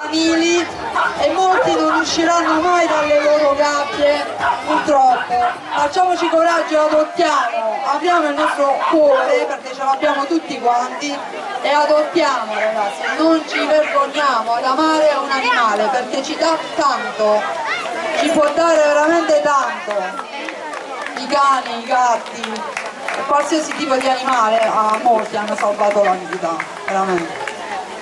canili e molti non usciranno mai dalle loro gabbie, purtroppo. Facciamoci coraggio adottiamo, apriamo il nostro cuore perché ce l'abbiamo tutti quanti e adottiamo ragazzi, non ci vergogniamo. Ad amare un animale perché ci dà tanto, ci può dare veramente tanto. I cani, i gatti, qualsiasi tipo di animale a molti hanno salvato la vita, veramente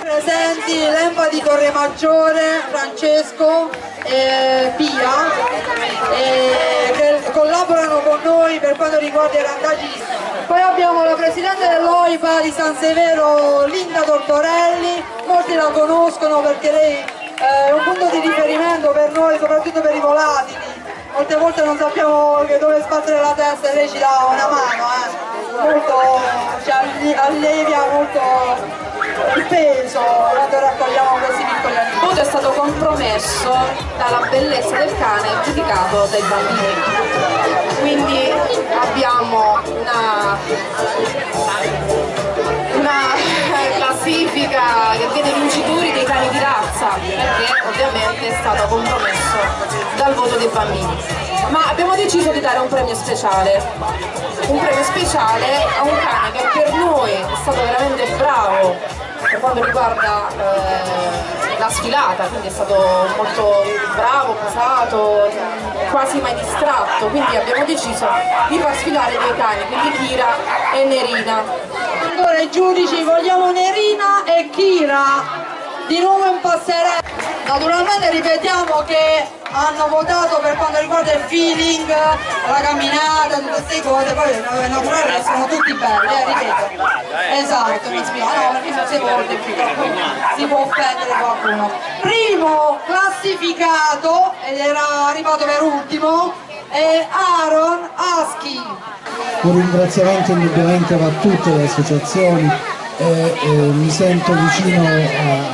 presenti l'Empa di Torre Maggiore, Francesco e Pia e che collaborano con noi per quanto riguarda i randaggi. Poi abbiamo la Presidente dell'OIPA di San Severo, Linda Tortorelli, molti la conoscono perché lei è un punto di riferimento per noi, soprattutto per i volatili. Molte volte non sappiamo dove sbattere la testa e lei ci dà una mano, eh. molto, ci allevia molto peso quando raccogliamo questi piccoli animali. È stato compromesso dalla bellezza del cane giudicato dai bambini. Quindi abbiamo una, una classifica che vede vincitori dei cani di razza, perché ovviamente è stato compromesso dal voto dei bambini. Ma abbiamo deciso di dare un premio speciale, un premio speciale a un cane che per noi è stato veramente bravo per quanto riguarda eh, la sfilata, quindi è stato molto bravo, posato, quasi mai distratto, quindi abbiamo deciso di far sfilare due cani, quindi Kira e Nerina. Allora i giudici vogliamo Nerina e Kira di nuovo in passerella. Naturalmente ripetiamo che hanno votato per quanto riguarda il feeling, la camminata, tutte queste cose, poi è naturale che sono tutti belli, eh, ripeto. Esatto, mi spiego, no, perché non si vuole si può offendere qualcuno. Primo classificato, ed era arrivato per ultimo, è Aaron Aschi. Un ringraziamento indubbiamente va a tutte le associazioni e, e mi sento vicino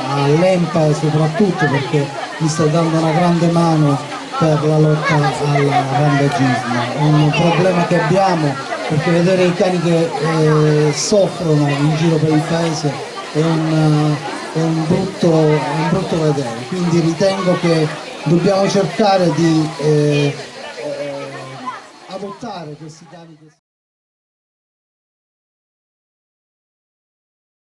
all'EMPA soprattutto perché mi sta dando una grande mano per la lotta al randagismo. È un problema che abbiamo perché vedere i cani che eh, soffrono in giro per il paese è un, è un, brutto, un brutto vedere, quindi ritengo che dobbiamo cercare di eh, eh, adottare questi cani.